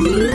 Boo!